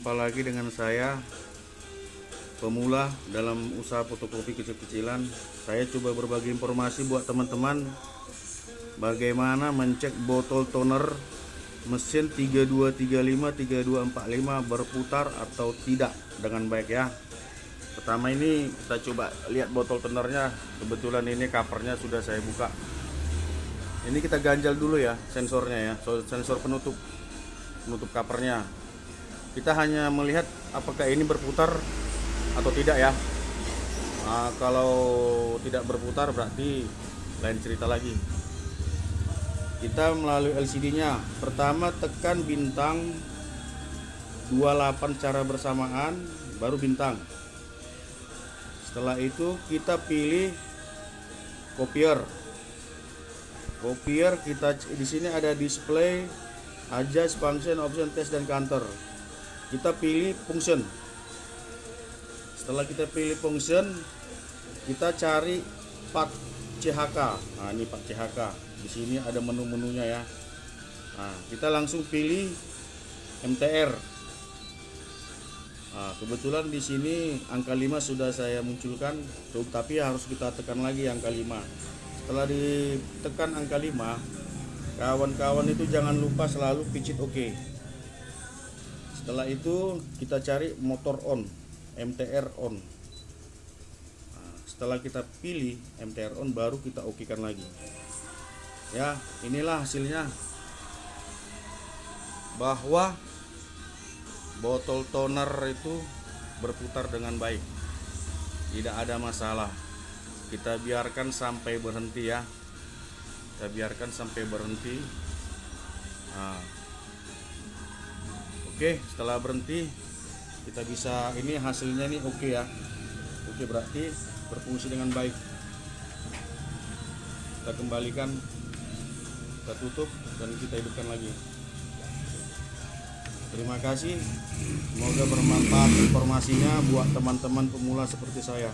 Jumpa lagi dengan saya Pemula dalam usaha fotokopi kecil-kecilan. Saya coba berbagi informasi buat teman-teman. Bagaimana mencek botol toner Mesin 3235-3245 berputar atau tidak dengan baik ya. Pertama ini kita coba lihat botol tonernya. Kebetulan ini covernya sudah saya buka. Ini kita ganjal dulu ya sensornya ya Sensor penutup Penutup covernya kita hanya melihat apakah ini berputar atau tidak ya. Nah, kalau tidak berputar berarti lain cerita lagi. Kita melalui LCD nya pertama tekan bintang 28 cara bersamaan baru bintang. Setelah itu kita pilih copier copier kita di sini ada display adjust function option test dan counter kita pilih function setelah kita pilih function kita cari part CHK nah ini part CHK di sini ada menu-menunya ya. Nah kita langsung pilih MTR nah, kebetulan di sini angka 5 sudah saya munculkan. Tapi harus kita tekan lagi angka 5 setelah ditekan angka 5 kawan-kawan itu jangan lupa selalu picit oke OK setelah itu kita cari motor on MTR on. Nah, setelah kita pilih MTR on baru kita oke kan lagi. Ya inilah hasilnya. Bahwa botol toner itu berputar dengan baik. Tidak ada masalah. Kita biarkan sampai berhenti ya. Kita biarkan sampai berhenti. Nah, Oke setelah berhenti kita bisa ini hasilnya nih oke ya. Oke berarti berfungsi dengan baik. Kita kembalikan kita tutup dan kita hidupkan lagi. Terima kasih. Semoga bermanfaat informasinya buat teman-teman pemula seperti saya